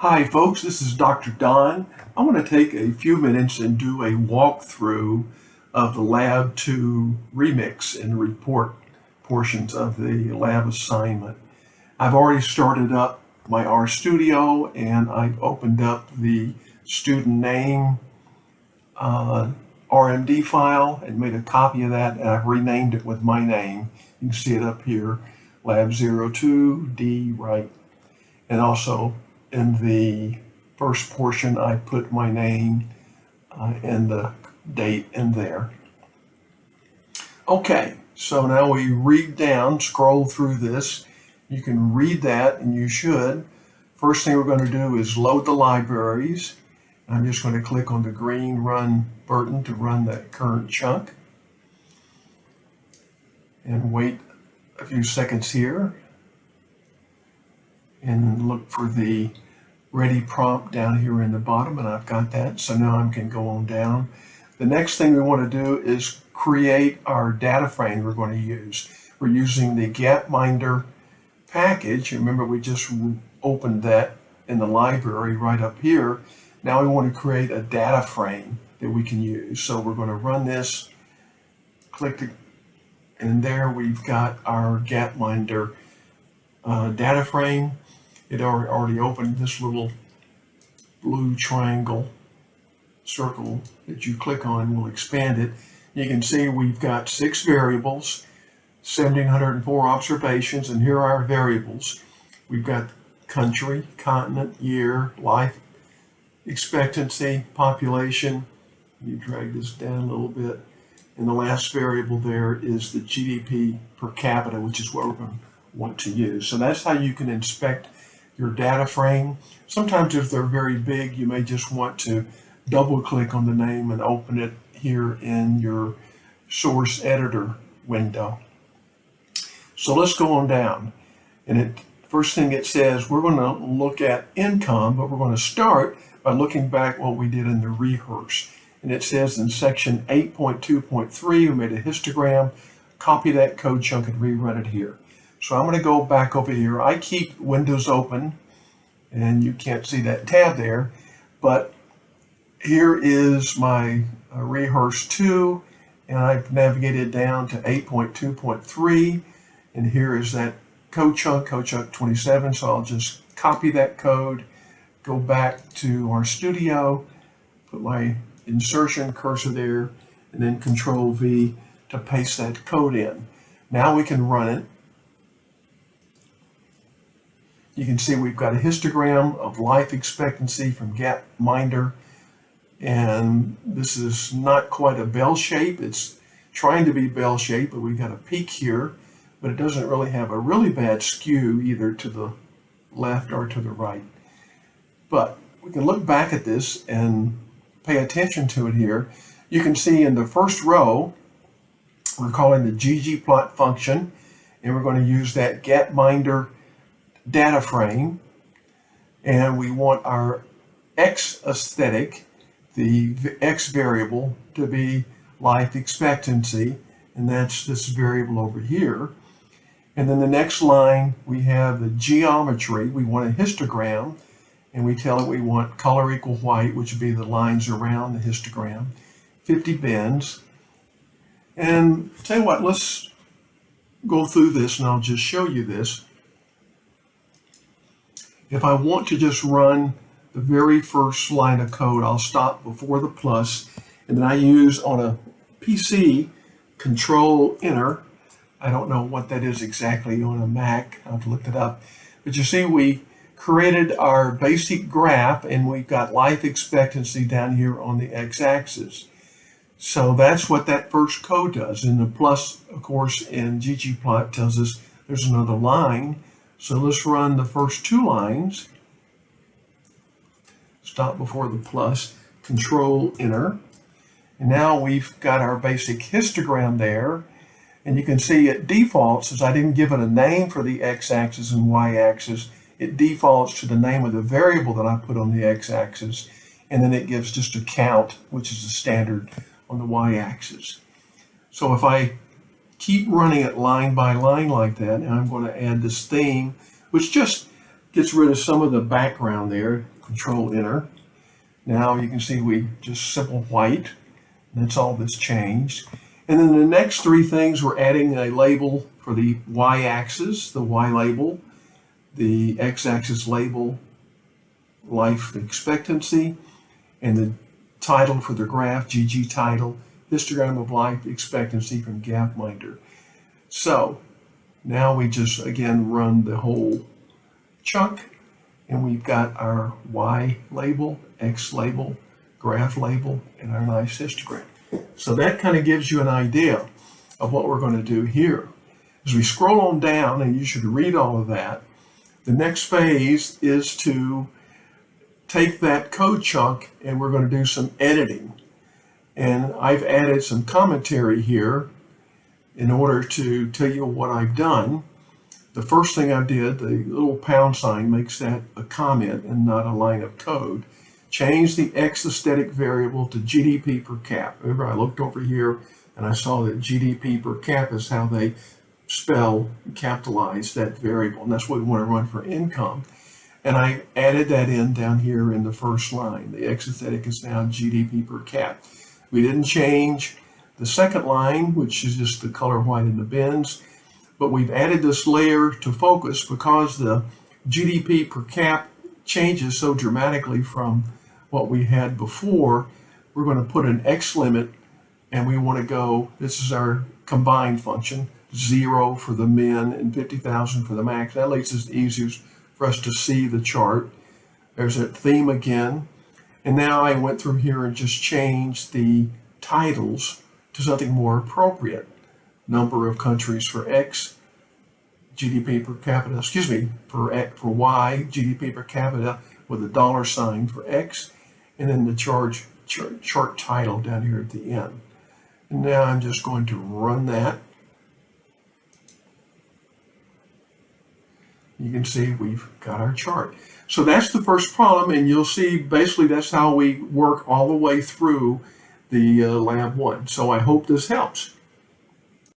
Hi folks, this is Dr. Don. I want to take a few minutes and do a walkthrough of the Lab 2 remix and report portions of the lab assignment. I've already started up my RStudio and I've opened up the student name uh, RMD file and made a copy of that and I've renamed it with my name. You can see it up here, Lab 02 D Wright. And also in the first portion, I put my name uh, and the date in there. Okay, so now we read down, scroll through this. You can read that, and you should. First thing we're going to do is load the libraries. I'm just going to click on the green Run button to run that current chunk. And wait a few seconds here and look for the ready prompt down here in the bottom and I've got that so now I can go on down. The next thing we want to do is create our data frame we're going to use. We're using the Gapminder package. Remember we just opened that in the library right up here. Now we want to create a data frame that we can use. So we're going to run this, click the, and there we've got our Gapminder uh, data frame it already opened this little blue triangle circle that you click on will expand it. You can see we've got six variables, 1,704 observations, and here are our variables. We've got country, continent, year, life expectancy, population. You drag this down a little bit. And the last variable there is the GDP per capita, which is what we're going to want to use. So that's how you can inspect your data frame. Sometimes if they're very big, you may just want to double click on the name and open it here in your source editor window. So let's go on down. And it first thing it says, we're going to look at income, but we're going to start by looking back what we did in the rehearse. And it says in section 8.2.3, we made a histogram, copy that code chunk and rerun it here. So I'm going to go back over here. I keep Windows open, and you can't see that tab there, but here is my uh, Rehearse 2, and I've navigated down to 8.2.3, and here is that code chunk, code chunk 27, so I'll just copy that code, go back to RStudio, put my insertion cursor there, and then Control V to paste that code in. Now we can run it you can see we've got a histogram of life expectancy from Gapminder. And this is not quite a bell shape. It's trying to be bell shape, but we've got a peak here, but it doesn't really have a really bad skew either to the left or to the right. But we can look back at this and pay attention to it here. You can see in the first row, we're calling the ggplot function, and we're going to use that Gapminder data frame and we want our X aesthetic, the X variable, to be life expectancy, and that's this variable over here. And then the next line, we have the geometry. We want a histogram, and we tell it we want color equal white, which would be the lines around the histogram, 50 bins. And tell you what, let's go through this, and I'll just show you this. If I want to just run the very first line of code, I'll stop before the plus, and then I use on a PC control enter. I don't know what that is exactly on a Mac. I've looked it up. But you see, we created our basic graph and we've got life expectancy down here on the x-axis. So that's what that first code does. And the plus, of course, in ggplot tells us there's another line. So let's run the first two lines. Stop before the plus, control enter. And now we've got our basic histogram there. And you can see it defaults, as I didn't give it a name for the x-axis and y-axis, it defaults to the name of the variable that I put on the x-axis. And then it gives just a count, which is the standard on the y-axis. So if I keep running it line by line like that. And I'm going to add this theme, which just gets rid of some of the background there. Control Enter. Now you can see we just simple white. That's all that's changed. And then the next three things, we're adding a label for the y-axis, the y label, the x-axis label, life expectancy, and the title for the graph, ggtitle, histogram of life expectancy from Gapminder. So now we just again run the whole chunk and we've got our Y label, X label, graph label, and our nice histogram. So that kind of gives you an idea of what we're going to do here. As we scroll on down, and you should read all of that, the next phase is to take that code chunk and we're going to do some editing. And I've added some commentary here in order to tell you what I've done. The first thing I did, the little pound sign makes that a comment and not a line of code. Change the X aesthetic variable to GDP per cap. Remember, I looked over here and I saw that GDP per cap is how they spell, capitalize that variable. And that's what we want to run for income. And I added that in down here in the first line. The X aesthetic is now GDP per cap. We didn't change the second line, which is just the color white in the bins, but we've added this layer to focus because the GDP per cap changes so dramatically from what we had before. We're going to put an X limit and we want to go, this is our combined function, zero for the min and 50,000 for the max. That makes it easiest for us to see the chart. There's that theme again. And now I went through here and just changed the titles to something more appropriate. Number of countries for X, GDP per capita, excuse me, for, X, for Y, GDP per capita with a dollar sign for X, and then the charge, chart, chart title down here at the end. And now I'm just going to run that. You can see we've got our chart. So that's the first problem, and you'll see basically that's how we work all the way through the uh, lab one. So I hope this helps.